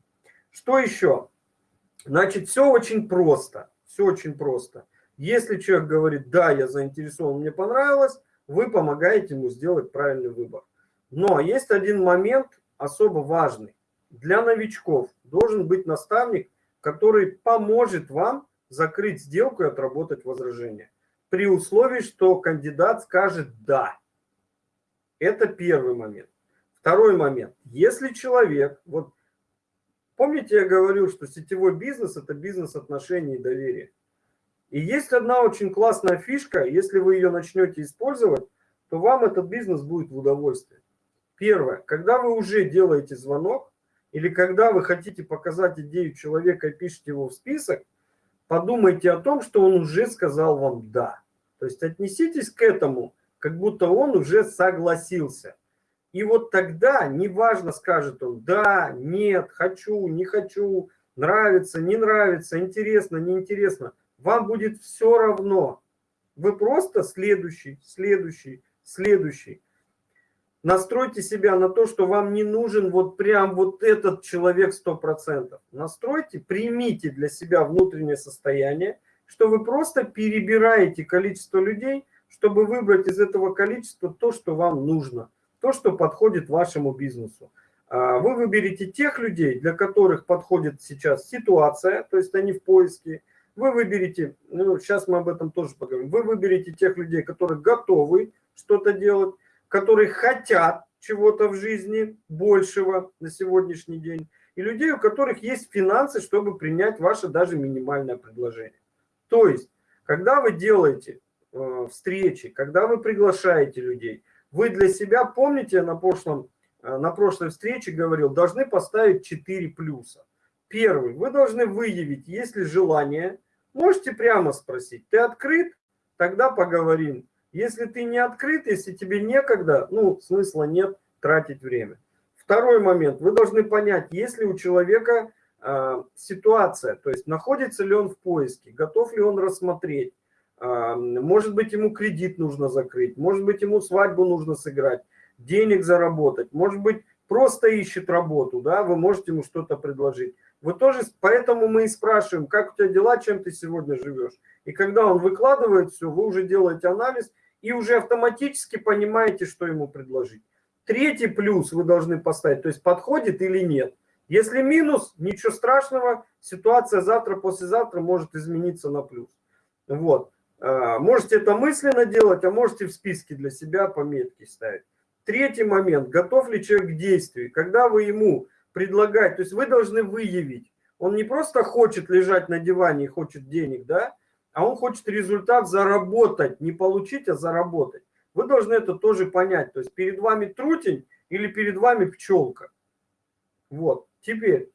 Что еще? Значит, все очень просто. Все очень просто. Если человек говорит, да, я заинтересован, мне понравилось, вы помогаете ему сделать правильный выбор. Но есть один момент особо важный. Для новичков должен быть наставник, который поможет вам закрыть сделку и отработать возражение. При условии, что кандидат скажет «да». Это первый момент. Второй момент. Если человек, вот помните, я говорил, что сетевой бизнес – это бизнес отношений и доверия. И есть одна очень классная фишка, если вы ее начнете использовать, то вам этот бизнес будет в удовольствие. Первое, когда вы уже делаете звонок, или когда вы хотите показать идею человека и пишете его в список, подумайте о том, что он уже сказал вам «да». То есть отнеситесь к этому, как будто он уже согласился. И вот тогда, неважно, скажет он «да», «нет», «хочу», «не хочу», «нравится», «не нравится», «интересно», «неинтересно», вам будет все равно. Вы просто следующий, следующий, следующий настройте себя на то, что вам не нужен вот прям вот этот человек 100%. Настройте, примите для себя внутреннее состояние, что вы просто перебираете количество людей, чтобы выбрать из этого количества то, что вам нужно, то, что подходит вашему бизнесу. А, вы выберете тех людей, для которых подходит сейчас ситуация, то есть они в поиске. Вы выберете, ну, сейчас мы об этом тоже поговорим, вы выберете тех людей, которые готовы что-то делать, которые хотят чего-то в жизни большего на сегодняшний день, и людей, у которых есть финансы, чтобы принять ваше даже минимальное предложение. То есть, когда вы делаете э, встречи, когда вы приглашаете людей, вы для себя, помните, на, прошлом, э, на прошлой встрече говорил, должны поставить 4 плюса. Первый, вы должны выявить, есть ли желание, можете прямо спросить, ты открыт? Тогда поговорим. Если ты не открыт, если тебе некогда, ну, смысла нет тратить время. Второй момент. Вы должны понять, есть ли у человека э, ситуация, то есть находится ли он в поиске, готов ли он рассмотреть, э, может быть, ему кредит нужно закрыть, может быть, ему свадьбу нужно сыграть, денег заработать, может быть, просто ищет работу, да, вы можете ему что-то предложить. Вы тоже, поэтому мы и спрашиваем, как у тебя дела, чем ты сегодня живешь. И когда он выкладывает все, вы уже делаете анализ – и уже автоматически понимаете, что ему предложить. Третий плюс вы должны поставить, то есть подходит или нет. Если минус, ничего страшного, ситуация завтра, послезавтра может измениться на плюс. Вот. А, можете это мысленно делать, а можете в списке для себя пометки ставить. Третий момент. Готов ли человек к действию? Когда вы ему предлагаете, то есть вы должны выявить, он не просто хочет лежать на диване и хочет денег, да, а он хочет результат заработать, не получить, а заработать. Вы должны это тоже понять. То есть перед вами трутень или перед вами пчелка. Вот. Теперь,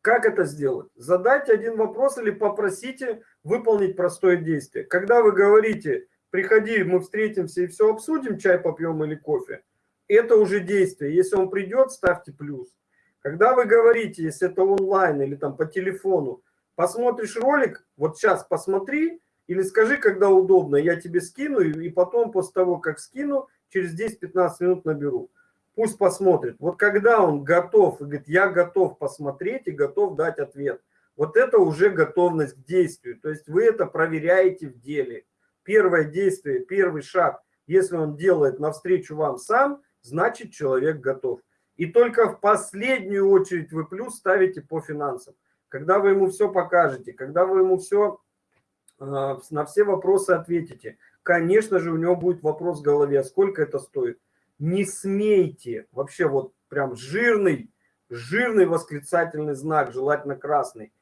как это сделать? Задайте один вопрос или попросите выполнить простое действие. Когда вы говорите, приходи, мы встретимся и все обсудим, чай попьем или кофе, это уже действие. Если он придет, ставьте плюс. Когда вы говорите, если это онлайн или там по телефону, посмотришь ролик, вот сейчас посмотри, или скажи, когда удобно, я тебе скину, и потом после того, как скину, через 10-15 минут наберу. Пусть посмотрит. Вот когда он готов, и говорит, я готов посмотреть и готов дать ответ, вот это уже готовность к действию. То есть вы это проверяете в деле. Первое действие, первый шаг, если он делает навстречу вам сам, значит человек готов. И только в последнюю очередь вы плюс ставите по финансам. Когда вы ему все покажете, когда вы ему все а, на все вопросы ответите, конечно же, у него будет вопрос в голове, сколько это стоит. Не смейте, вообще вот прям жирный, жирный восклицательный знак, желательно красный.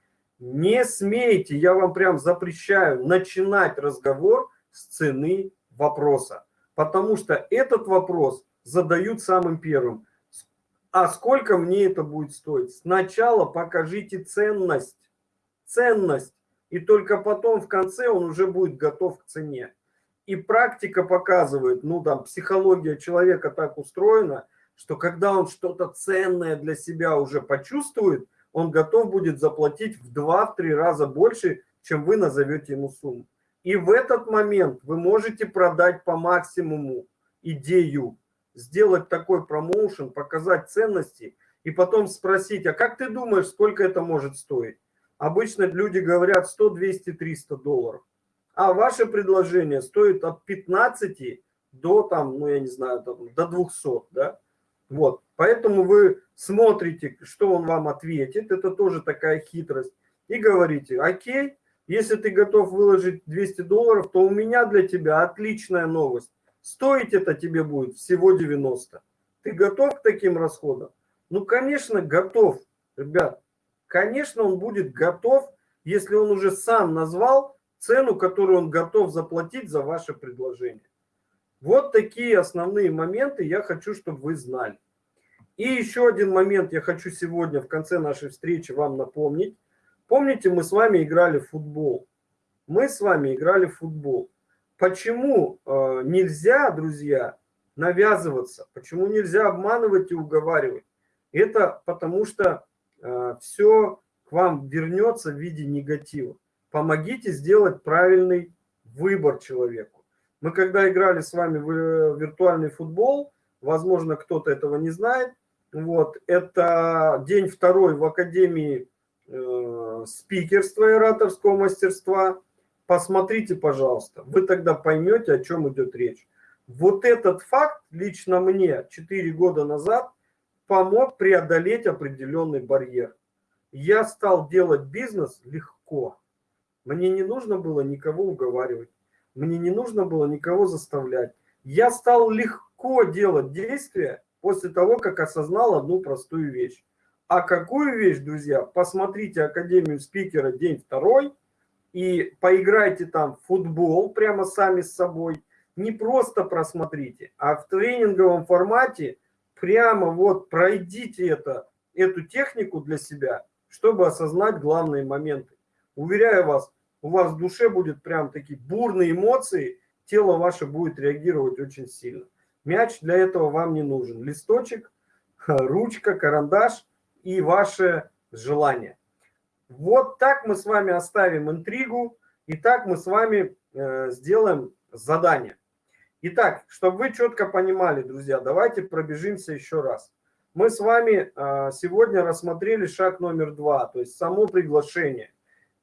Не смейте, я вам прям запрещаю начинать разговор с цены вопроса. Потому что этот вопрос задают самым первым. А сколько мне это будет стоить? Сначала покажите ценность. Ценность. И только потом в конце он уже будет готов к цене. И практика показывает, ну там психология человека так устроена, что когда он что-то ценное для себя уже почувствует, он готов будет заплатить в 2-3 раза больше, чем вы назовете ему сумму. И в этот момент вы можете продать по максимуму идею, сделать такой промоушен, показать ценности и потом спросить, а как ты думаешь, сколько это может стоить? Обычно люди говорят 100, 200, 300 долларов. А ваше предложение стоит от 15 до, там, ну я не знаю, до 200, да? Вот, поэтому вы смотрите, что он вам ответит, это тоже такая хитрость, и говорите, окей, если ты готов выложить 200 долларов, то у меня для тебя отличная новость. Стоить это тебе будет всего 90. Ты готов к таким расходам? Ну, конечно, готов, ребят. Конечно, он будет готов, если он уже сам назвал цену, которую он готов заплатить за ваше предложение. Вот такие основные моменты я хочу, чтобы вы знали. И еще один момент я хочу сегодня в конце нашей встречи вам напомнить. Помните, мы с вами играли в футбол? Мы с вами играли в футбол. Почему э, нельзя, друзья, навязываться? Почему нельзя обманывать и уговаривать? Это потому что э, все к вам вернется в виде негатива. Помогите сделать правильный выбор человеку. Мы когда играли с вами в э, виртуальный футбол, возможно, кто-то этого не знает, вот, это день второй в Академии э, спикерства и ораторского мастерства. Посмотрите, пожалуйста, вы тогда поймете, о чем идет речь. Вот этот факт лично мне 4 года назад помог преодолеть определенный барьер. Я стал делать бизнес легко. Мне не нужно было никого уговаривать. Мне не нужно было никого заставлять. Я стал легко делать действия, после того, как осознал одну простую вещь. А какую вещь, друзья? Посмотрите Академию спикера день второй и поиграйте там в футбол прямо сами с собой. Не просто просмотрите, а в тренинговом формате прямо вот пройдите это, эту технику для себя, чтобы осознать главные моменты. Уверяю вас, у вас в душе будет прям такие бурные эмоции, тело ваше будет реагировать очень сильно. Мяч для этого вам не нужен. Листочек, *laughs* ручка, карандаш и ваше желание. Вот так мы с вами оставим интригу, и так мы с вами э, сделаем задание. Итак, чтобы вы четко понимали, друзья, давайте пробежимся еще раз. Мы с вами э, сегодня рассмотрели шаг номер два, то есть само приглашение.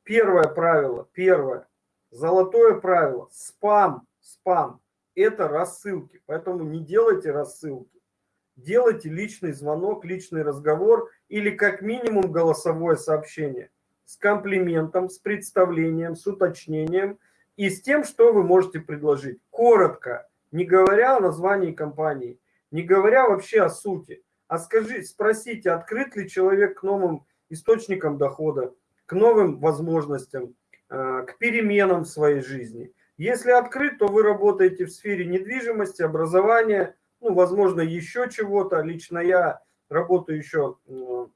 Первое правило, первое, золотое правило, спам, спам это рассылки. Поэтому не делайте рассылки. Делайте личный звонок, личный разговор или как минимум голосовое сообщение с комплиментом, с представлением, с уточнением и с тем, что вы можете предложить. Коротко, не говоря о названии компании, не говоря вообще о сути, а скажи, спросите, открыт ли человек к новым источникам дохода, к новым возможностям, э, к переменам в своей жизни – если открыт, то вы работаете в сфере недвижимости, образования, ну, возможно, еще чего-то. Лично я работаю еще в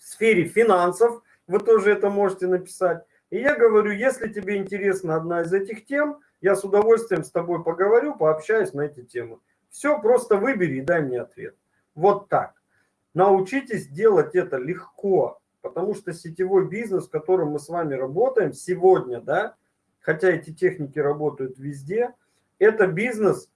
сфере финансов, вы тоже это можете написать. И я говорю, если тебе интересна одна из этих тем, я с удовольствием с тобой поговорю, пообщаюсь на эти темы. Все, просто выбери и дай мне ответ. Вот так. Научитесь делать это легко, потому что сетевой бизнес, в котором мы с вами работаем сегодня, да, хотя эти техники работают везде, это бизнес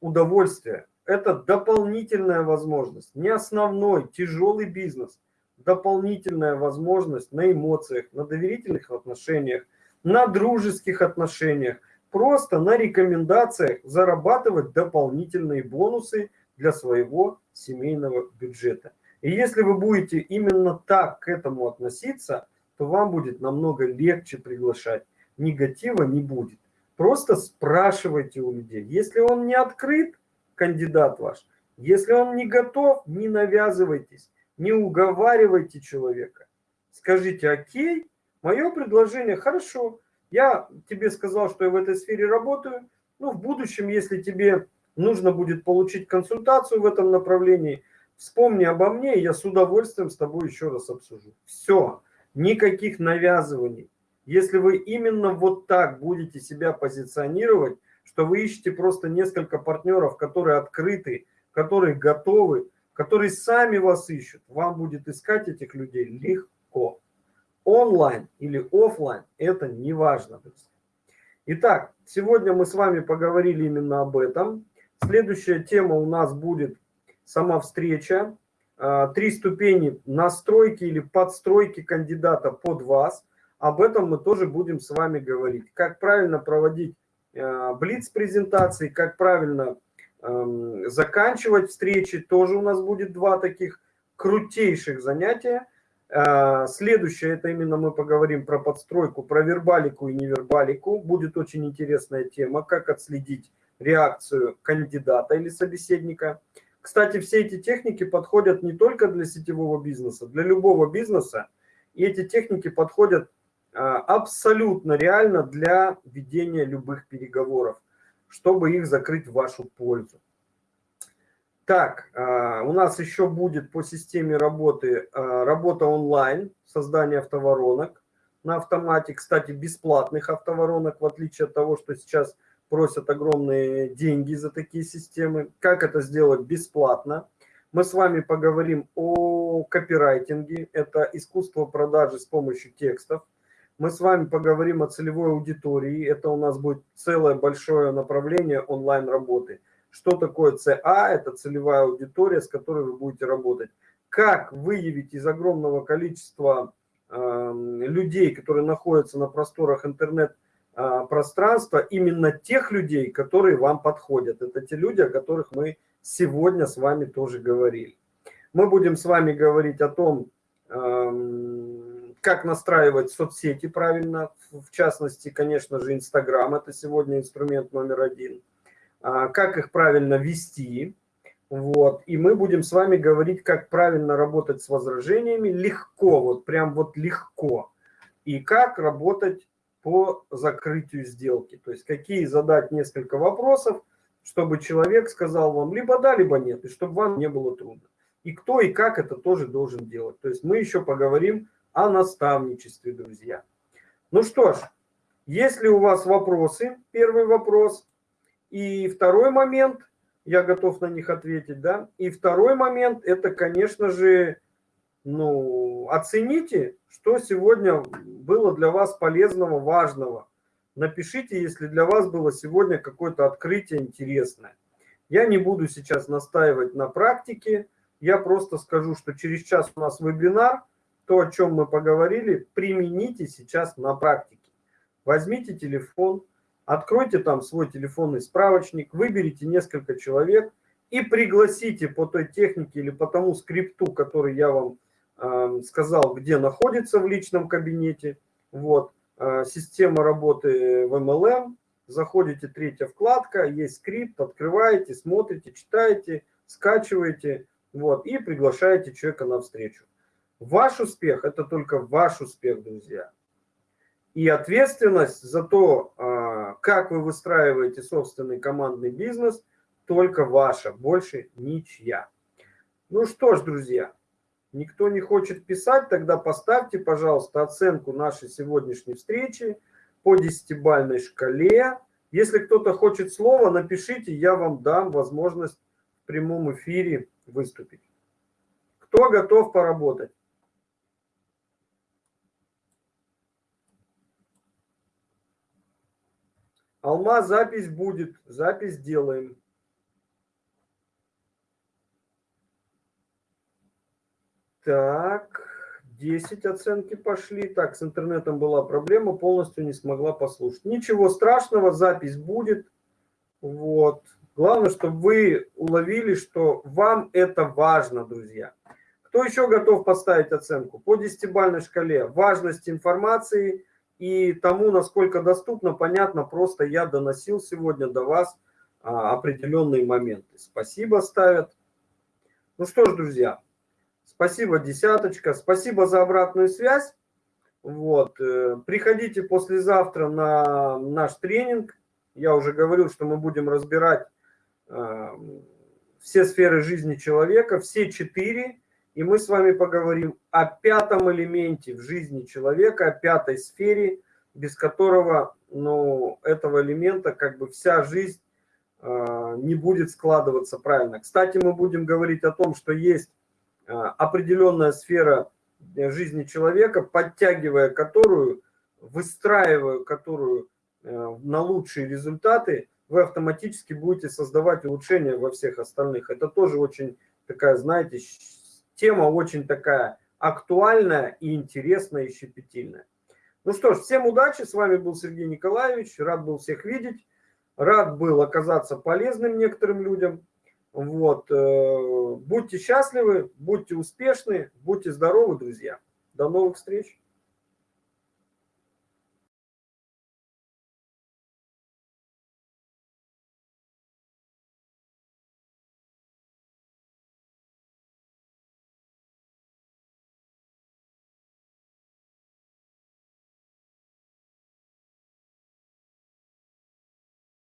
удовольствия, это дополнительная возможность, не основной, тяжелый бизнес, дополнительная возможность на эмоциях, на доверительных отношениях, на дружеских отношениях, просто на рекомендациях зарабатывать дополнительные бонусы для своего семейного бюджета. И если вы будете именно так к этому относиться, то вам будет намного легче приглашать. Негатива не будет. Просто спрашивайте у людей. Если он не открыт, кандидат ваш, если он не готов, не навязывайтесь, не уговаривайте человека. Скажите, окей, мое предложение, хорошо, я тебе сказал, что я в этой сфере работаю, ну, в будущем, если тебе нужно будет получить консультацию в этом направлении, вспомни обо мне, я с удовольствием с тобой еще раз обсужу. Все, никаких навязываний. Если вы именно вот так будете себя позиционировать, что вы ищете просто несколько партнеров, которые открыты, которые готовы, которые сами вас ищут, вам будет искать этих людей легко. Онлайн или офлайн, это не важно. Итак, сегодня мы с вами поговорили именно об этом. Следующая тема у нас будет сама встреча. А, три ступени настройки или подстройки кандидата под вас. Об этом мы тоже будем с вами говорить. Как правильно проводить а, блиц-презентации, как правильно заканчивать встречи. Тоже у нас будет два таких крутейших занятия. А, следующее, это именно мы поговорим про подстройку, про вербалику и невербалику. Будет очень интересная тема, как отследить реакцию кандидата или собеседника. Кстати, все эти техники подходят не только для сетевого бизнеса, для любого бизнеса. И эти техники подходят а, абсолютно реально для ведения любых переговоров, чтобы их закрыть в вашу пользу. Так, а, у нас еще будет по системе работы а, работа онлайн, создание автоворонок на автомате. Кстати, бесплатных автоворонок, в отличие от того, что сейчас просят огромные деньги за такие системы. Как это сделать бесплатно? Мы с вами поговорим о копирайтинге. Это искусство продажи с помощью текстов. Мы с вами поговорим о целевой аудитории. Это у нас будет целое большое направление онлайн-работы. Что такое ЦА? Это целевая аудитория, с которой вы будете работать. Как выявить из огромного количества э, людей, которые находятся на просторах интернет, а, пространства именно тех людей, которые вам подходят. Это те люди, о которых мы сегодня с вами тоже говорили. Мы будем с вами говорить о том, как настраивать соцсети правильно, в частности, конечно же, Инстаграм, это сегодня инструмент номер один, а, как их правильно вести, вот, и мы будем с вами говорить, как правильно работать с возражениями, легко, вот прям вот легко, и как работать по закрытию сделки. То есть какие задать несколько вопросов, чтобы человек сказал вам либо да, либо нет, и чтобы вам не было трудно. И кто и как это тоже должен делать. То есть мы еще поговорим о наставничестве, друзья. Ну что ж, если у вас вопросы, первый вопрос, и второй момент, я готов на них ответить, да, и второй момент, это, конечно же, ну, оцените, что сегодня было для вас полезного, важного. Напишите, если для вас было сегодня какое-то открытие интересное. Я не буду сейчас настаивать на практике, я просто скажу, что через час у нас вебинар, то, о чем мы поговорили, примените сейчас на практике. Возьмите телефон, откройте там свой телефонный справочник, выберите несколько человек и пригласите по той технике или по тому скрипту, который я вам сказал, где находится в личном кабинете. Вот, а, система работы в MLM. Заходите, третья вкладка, есть скрипт, открываете, смотрите, читаете, скачиваете, вот, и приглашаете человека на встречу. Ваш успех – это только ваш успех, друзья. И ответственность за то, а, как вы выстраиваете собственный командный бизнес, только ваша, больше ничья. Ну что ж, друзья, Никто не хочет писать, тогда поставьте, пожалуйста, оценку нашей сегодняшней встречи по десятибальной шкале. Если кто-то хочет слова, напишите, я вам дам возможность в прямом эфире выступить. Кто готов поработать? Алма, запись будет, запись делаем. Так, 10 оценки пошли. Так, с интернетом была проблема, полностью не смогла послушать. Ничего страшного, запись будет. Вот. Главное, чтобы вы уловили, что вам это важно, друзья. Кто еще готов поставить оценку? По десятибальной шкале важность информации и тому, насколько доступно, понятно, просто я доносил сегодня до вас а, определенные моменты. Спасибо ставят. Ну что ж, друзья, спасибо, десяточка. Спасибо за обратную связь. Вот. Э, приходите послезавтра на наш тренинг. Я уже говорил, что мы будем разбирать э, все сферы жизни человека, все четыре. И мы с вами поговорим о пятом элементе в жизни человека, о пятой сфере, без которого ну, этого элемента как бы вся жизнь э, не будет складываться правильно. Кстати, мы будем говорить о том, что есть э, определенная сфера жизни человека, подтягивая которую, выстраивая которую э, на лучшие результаты, вы автоматически будете создавать улучшения во всех остальных. Это тоже очень такая, знаете, тема очень такая актуальная и интересная и щепетильная. Ну что ж, всем удачи. С вами был Сергей Николаевич. Рад был всех видеть. Рад был оказаться полезным некоторым людям. Вот. Э, будьте счастливы, будьте успешны, будьте здоровы, друзья. До новых встреч.